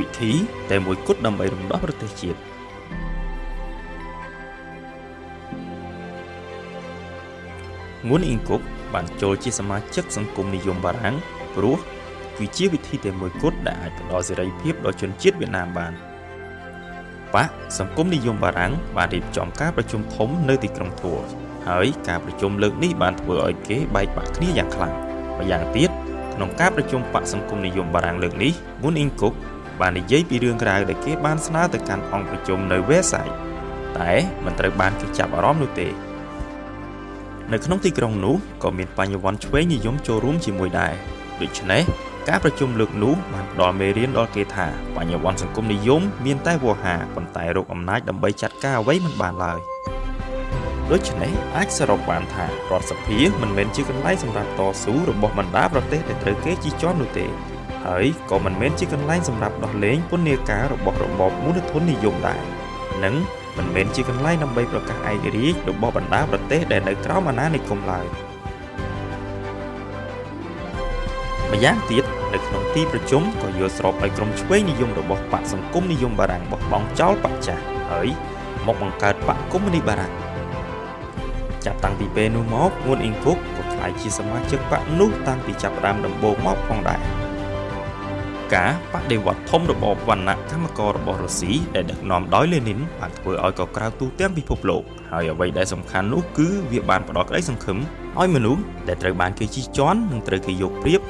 វិធីតែមួយគត់ដើម្បីរំដោះប្រទេសជាតិងួនអ៊ីងគុកបានចូលជាសមាជិកសង្គមនិយមបារាំងព្រោះវាជាវិធីតែមួយគត់ដែលអាចផ្ដល់សេរីភាពដល់ជនជាតិវៀតណាមបានបកសង្គមនិយមបារាំងបានរៀបចំការប្រជុំធំនៅទីក្រុងធัวហើយការប្រជុំលើកនេះបានធ្វើឲ្យគេបែកបាក់គ្នាយ៉ាងខ្លាំងម្យ៉ាងទៀតក្នុងការប្រជុំបកសង្គមនិយមបារាំងលើកនេះមូនអ៊ីងគុក បាននិយាយពីរឿងក្រៅដែលគេបានស្នើទៅកាន់អង្គប្រជុំនៅវេសាយតែមិនត្រូវបានគេចាប់អារម្មណ៍នោះទេនៅក្នុងទីក្រុងនោះក៏មានបញ្ញវន្តឆ្វេងនិយមចូលរួមជាមួយដែរដូច្នេះការប្រជុំលើកនោះបានផ្ដល់មេរៀនដល់គេថាបញ្ញវន្តសង្គមនិយមមានតែវោហាប៉ុន្តែរកអំណាចដើម្បីចាត់ការអ្វីមិនបានឡើយដូច្នេះអាចសរុបបានថារដ្ឋសភាមិនមែនជាកន្លែងសម្រាប់តស៊ូរបស់បណ្ដាប្រទេសដែលត្រូវគេជិះជាន់នោះទេ ហើយក៏មិនមែនជាកន្លែងសម្រាប់ដោះលែងពន្ធនាគាររបស់របបមូលធននិយមដែរនិងមិនមែនជាកន្លែងដើម្បីប្រកាសឯករាជ្យរបស់បណ្ដាប្រទេសដែលនៅក្រោមអាណានិគមឡើយម្យ៉ាងទៀតនៅក្នុងទីប្រជុំក៏យល់ស្របឲ្យក្រុមឆ្វេងនិយមរបស់បកសង្គមនិយមបារាំងបោះបង់ចោលបកចាស់ហើយមកបង្កើតបកកុម្មុយនីបារាំងចាប់តាំងពីពេលនោះមកងួនអ៊ីងគុកក៏ក្លាយជាសមាជិកបកនោះតាំងពីចាប់ផ្ដើមដំបូងមកផងដែរ ការបដិវត្តធំរបបវណ្ណៈកម្មកររបស់រុស្ស៊ីដែលដឹកនាំដោយលេនីនបានធ្វើឲ្យកក្រៅទូទាំងពិភពលោកហើយអ្វីដែលសំខាន់នោះគឺវាបានផ្ដល់ក្តីសង្ឃឹមឲ្យមនុស្សដែលត្រូវបានគេជិះជាន់និងត្រូវគេយកប្រៀប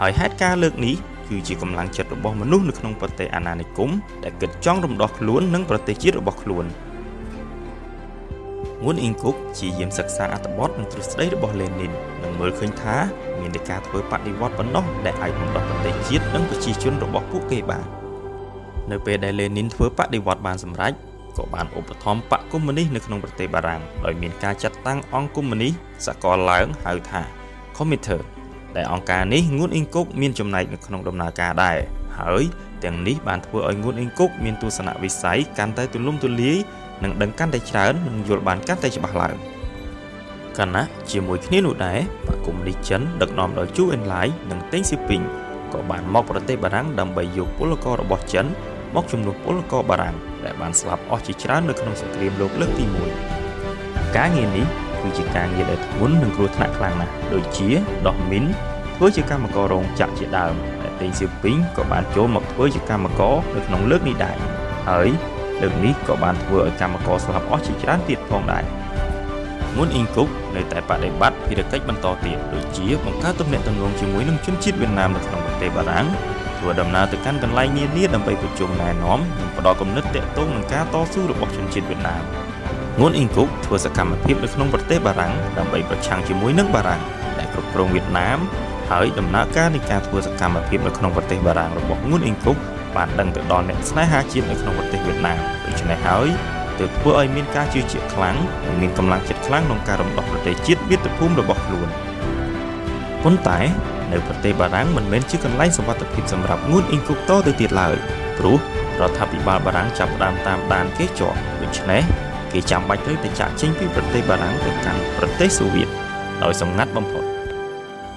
ហើយហេតុការណ៍លើកនេះគឺជាកម្លាំងចិត្តរបស់មនុស្សនៅក្នុងប្រទេសអាណានិគមដែលគិតចង់រំដោះខ្លួននិងប្រទេសជាតិរបស់ខ្លួន ងួនអ៊ីងគុកជាយាមសិក្សាអត្ថបទនិងទ្រឹស្ដីរបស់លេនីននិងមើលឃើញថាមានតែការធ្វើបដិវត្តប៉ុណ្ណោះដែលអាចរំដោះប្រទេសជាតិនិងប្រជាជនរបស់ពួកគេបាននៅពេលដែលលេនីនធ្វើបដិវត្តបានសម្រេចក៏បានឧបត្ថម្ភបកកុម្មុយនីសនៅក្នុងប្រទេសបារាំងដោយមានការចាត់តាំងអង្គកុម្មុយនីសសកលឡើងហៅថា Committee ដែលអង្គការនេះងួនអ៊ីងគុកមានចំណែកនៅក្នុងដំណើរការដែរហើយទាំងនេះបានធ្វើឲ្យងួនអ៊ីងគុកមានទស្សនវិស័យកាន់តែទូលំទូលាយ និងដឹងកាន់តែច្រើននិងយល់បានកាន់តែច្បាស់ឡើងកណ្ណាជាមួយគ្នានោះដែរបកុំនេះចិនដឹកនាំដោយជូអេនឡាយនិងតេងស៊ីពីងក៏បានមកប្រទេសបារាំងដើម្បីយកពលកររបស់ចិនមកជំនួសពលករបារាំងដែលបានស្លាប់អស់ជាច្រើននៅក្នុងសង្គ្រាមលោកលើកទី1ការងារនេះគឺជាការងារដែលធ្ងន់និងគ្រោះថ្នាក់ខ្លាំងណាស់ដូចជាដោះមីនធ្វើជាកម្មកររោងចក្រជាដើមតែតេងសៀពីងក៏បានចូលមកធ្វើជាកម្មករនៅក្នុងលើកនេះដែរហើយ លើកនេះក៏បានធ្វើឲ្យកម្មករស្លាប់អស់ជាច្រើនទៀតផងដែរមុនអ៊ីងគុកនៅតែបដិបត្តិភារកិច្ចបន្តទៀតដូចជាបង្កើតទំនាក់ទំនងជាមួយនឹងជនជាតិវៀតណាមនៅក្នុងប្រទេសបារាំងធ្វើដំណើរទៅកាន់កន្លែងនានាដើម្បីប្រជុំណែនាំនិងផ្ដល់គំនិតទាក់ទងនឹងការតស៊ូរបស់ជនជាតិវៀតណាមងួនអ៊ីងគុកធ្វើសកម្មភាពនៅក្នុងប្រទេសបារាំងដើម្បីប្រឆាំងជាមួយនឹងបារាំងដែលគ្រប់គ្រងវៀតណាមហើយដំណើរការនៃការធ្វើសកម្មភាពនៅក្នុងប្រទេសបារាំងរបស់ងួនអ៊ីងគុក បានដឹងទៅដល់អ្នកស្នេហាជាតិនៅក្នុងប្រទេសវៀតណាមដូច្នេះហើយទើបធ្វើឲ្យមានការជឿជាក់ខ្លាំងនិងមានកម្លាំងចិត្តខ្លាំងក្នុងការរំដោះប្រទេសជាតិមាតុភូមិរបស់ខ្លួនប៉ុន្តែនៅប្រទេសបារាំងមិនមែនជាកន្លែងសុវត្ថិភាពសម្រាប់ងួនអ៊ីងគុកតទៅទៀតឡើយព្រោះរដ្ឋាភិបាលបារាំងចាប់ផ្ដើមតាមដានគេជាប់ដូច្នេះគេចាំបាច់ត្រូវតែចាក់ចេញពីប្រទេសបារាំងទៅកាន់ប្រទេសសូវៀតដោយសម្ងាត់បំផុត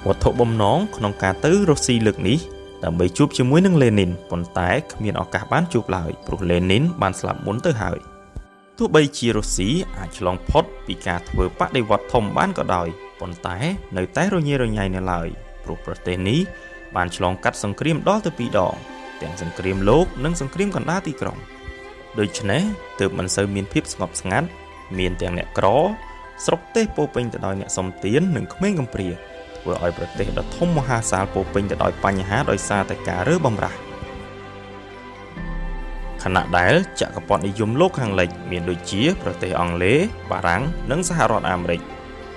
វត្ថុបំណងក្នុងការទៅរុស្ស៊ីលើកនេះ ដើម្បីជួបជាមួយនឹងលេនីនប៉ុន្តែគ្មានឱកាសបានជួបឡើយព្រោះលេនីនបានស្លាប់មុនទៅហើយទោះបីជារុស្ស៊ីអាចឆ្លងផុតពីការធ្វើបដិវត្តធំបានក៏ដោយប៉ុន្តែនៅតែរញ៉េរញ៉ៃនៅឡើយព្រោះប្រទេសនេះបានឆ្លងកាត់សង្គ្រាមដល់ទៅពីរដងទាំងសង្គ្រាមលោកនិងសង្គ្រាមកណ្ដាលទីក្រុងដូច្នេះទើបមិនសូវមានភាពស្ងប់ស្ងាត់មានទាំងអ្នកក្រ ស្រុកទេសពោពេញទៅដោយអ្នកសំទាននិងក្មេងកំព្រា ធ្វើឲ្យប្រទេសដ៏ធំមហាសាលពោពេញទៅដោយបញ្ហាដោយសារតែការរើបំរាស់ខណៈដែលចក្រពត្តិនិយមលោកខាងលិច មានដូចជា ប្រទេសអង់គ្លេសបារាំងនិងសហរដ្ឋអាមេរិក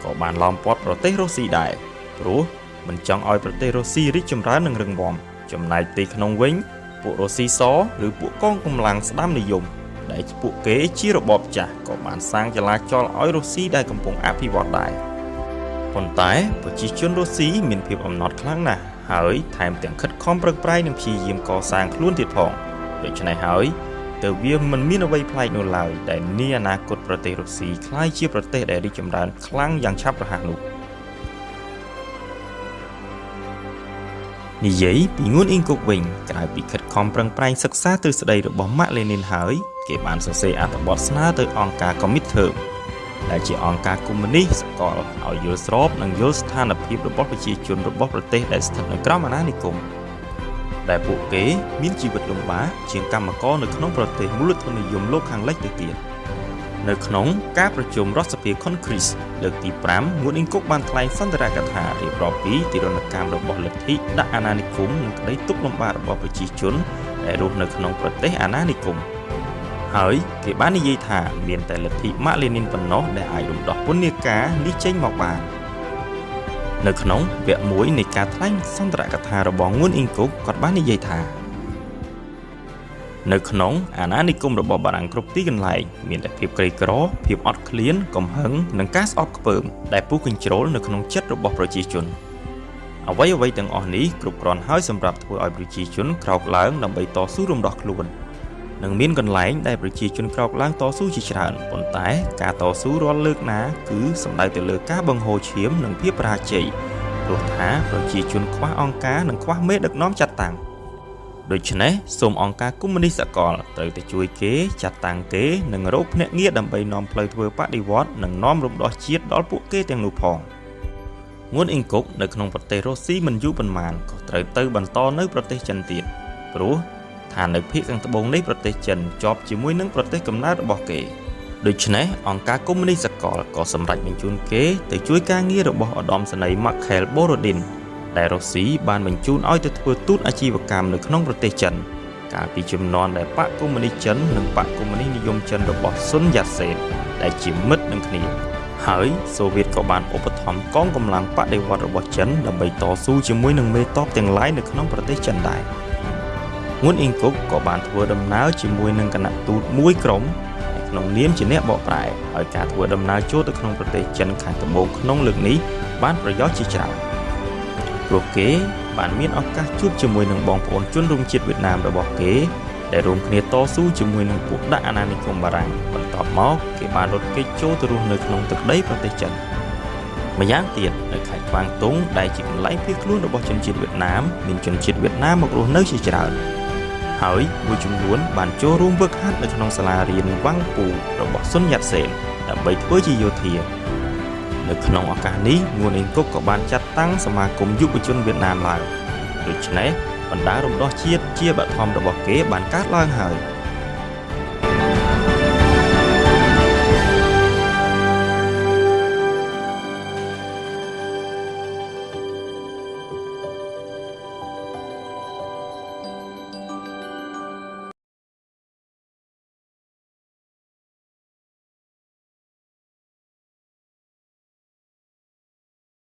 ក៏បានឡោមព័ទ្ធប្រទេសរុស្ស៊ីដែរព្រោះមិនចង់ឲ្យប្រទេសរុស្ស៊ីរីកចម្រើននិងរឹងមាំចំណែកទីក្នុងវិញ ពួករុស្ស៊ីសឬពួកកងកម្លាំងស្ដាំនិយមដែលពួកគេជារបបចាស់ក៏បានសាងចលាចលឲ្យរុស្ស៊ីដែលកំពុងអភិវឌ្ឍដែរ ប៉ុន្តែប្រជាជនរុស្ស៊ីមានភាពអំណត់ខ្លាំងណាស់ហើយថែមទាំងខិតខំប្រឹងប្រែងនិងព្យាយាមកសាងខ្លួនទៀតផងដូច្នេះហើយទើបវាមិនមានអ្វីប្លែកនោះឡើយដែលនាអនាគតប្រទេសរុស្ស៊ីក្លាយជាប្រទេសដែលរីកចម្រើនខ្លាំងយ៉ាងឆាប់រហ័សនោះនិយាយពីងួនអ៊ីងគុកវិញក្រៅពីខិតខំប្រឹងប្រែងសិក្សាទ្រឹស្ដីរបស់ម៉ាក់លេនីនហើយគេបានសរសេរអត្ថបទស្នើទៅអង្គការ Comintern ដែលជាអង្គការកុម្មុយនីសសកលឲ្យយល់ស្របនិងយល់ស្ថានភាពរបស់ប្រជាជនរបស់ប្រទេសដែលស្ថិតនៅក្រោមអាណានិគមដែលពួកគេមានជីវិតលំបាកជាងកម្មករនៅក្នុងប្រទេសមូលធននិយមលោកខាងលិចទៅទៀតនៅក្នុងការប្រជុំរដ្ឋសភា Congress លើកទី5ងួនអ៊ីងគុកបានថ្លែងសន្ទរកថារៀបរាប់ពីទីរណកម្មរបស់លទ្ធិដាក់អាណានិគមនិងក្តីទុក្ខលំបាករបស់ប្រជាជនដែលរស់នៅក្នុងប្រទេសអាណានិគម ហើយគេបាននិយាយថាមានតែលទ្ធិម៉ាក់លេនីនប៉ុណ្ណោះដែលអាចរំដោះពន្ធនាគារនេះចេញមកបាននៅក្នុងវគ្គ1នៃការថ្លែងសន្ទរកថារបស់ងួនអ៊ីងគុកគាត់បាននិយាយថានៅក្នុងអាណានិគមរបស់បារាំងគ្រប់ទីកន្លែងមានតែភាពក្រីក្រ ភាពអត់ឃ្លាន កំហឹងនិងការស្អប់ខ្ពើមដែលពុះកញ្ជ្រោលនៅក្នុងចិត្តរបស់ប្រជាជន អ្វីអ្វីទាំងអស់នេះគ្រប់គ្រាន់ហើយសម្រាប់ធ្វើឲ្យប្រជាជនក្រោកឡើងដើម្បីតស៊ូរំដោះខ្លួន។ និងមានកន្លែងដែលប្រជាជនក្រោកឡើងតស៊ូជាច្រើនប៉ុន្តែការតស៊ូរាល់លើកណាគឺសំដៅទៅលើការបង្ហូរឈាមនិងភាពបរាជ័យព្រោះថាប្រជាជនខ្វះអង្គការនិងខ្វះមេដឹកនាំចាត់តាំងដូច្នេះសូមអង្គការកុម្មុយនីសសកលត្រូវតែជួយគេចាត់តាំងគេនិងរកភ្នាក់ងារដើម្បីនាំផ្លូវធ្វើបដិវត្តនិងនាំរំដោះជាតិដល់ពួកគេទាំងនោះផងងួនអ៊ីងគុកនៅក្នុងប្រទេសរុស្ស៊ីមិនយូរប៉ុន្មានក៏ត្រូវទៅបន្តនៅប្រទេសចិនទៀតព្រោះ ថានៅភាគខាងត្បូងនៃប្រទេសចិនជាប់ជាមួយនឹងប្រទេសកំណើតរបស់គេដូច្នេះអង្គការកុម្មុយនីសសកលក៏សម្រេចបញ្ជូនគេទៅជួយការងាររបស់ឧត្តមសេនីយ៍ Mikhail Borodin ដែលរុស្ស៊ីបានបញ្ជូនឲ្យទៅធ្វើទូតអាជីវកម្មនៅក្នុងប្រទេសចិនកាលពីជំនាន់ដែលបកកុម្មុយនីសចិននិងបកកុម្មុយនីសនិយមចិនរបស់ស៊ុនយ៉ាសេនដែលជាមិត្តនឹងគ្នាហើយសូវៀតក៏បានឧបត្ថម្ភកងកម្លាំងបដិវត្តរបស់ចិនដើម្បីតស៊ូជាមួយនឹងមេតបទាំងឡាយនៅក្នុងប្រទេសចិនដែរ។ ងួនអ៊ីងគុកក៏បានធ្វើដំណើរជាមួយនឹងគណៈទូតមួយក្រុមក្នុងនាមជាអ្នកបកប្រែហើយការធ្វើដំណើរចូលទៅក្នុងប្រទេសចិនខាងត្បូងក្នុងលើកនេះបានប្រយោជន៍ជាច្រើនព្រោះគេបានមានឱកាសជួបជាមួយនឹងបងប្អូនជនរួមជាតិវៀតណាមរបស់គេដែលរួមគ្នាតស៊ូជាមួយនឹងពួកដាក់អាណានិគមបារាំងបន្ទាប់មកគេបានរត់គេចចូលទៅរស់នៅក្នុងទឹកដីប្រទេសចិនម្យ៉ាងទៀតនៅខេត្តខ្វាងតុងដែលជាកន្លែងភៀសខ្លួនរបស់ជនជាតិវៀតណាមមានជនជាតិវៀតណាមមករស់នៅជាច្រើន ហើយមួយចំនួនបានចូលរួមវឹកហាត់នៅក្នុងសាលារៀនវ៉ាងពូរបស់សុនយ៉ាត់សេនដើម្បីធ្វើជាយោធានៅក្នុងឱកាសនេះងួនអ៊ីងគុកក៏បានចាត់តាំងសមាគមយុវជនវៀតណាមឡើងដូច្នេះបណ្ដារំដោះជាតិជាបឋមរបស់គេបានកើតឡើងហើយ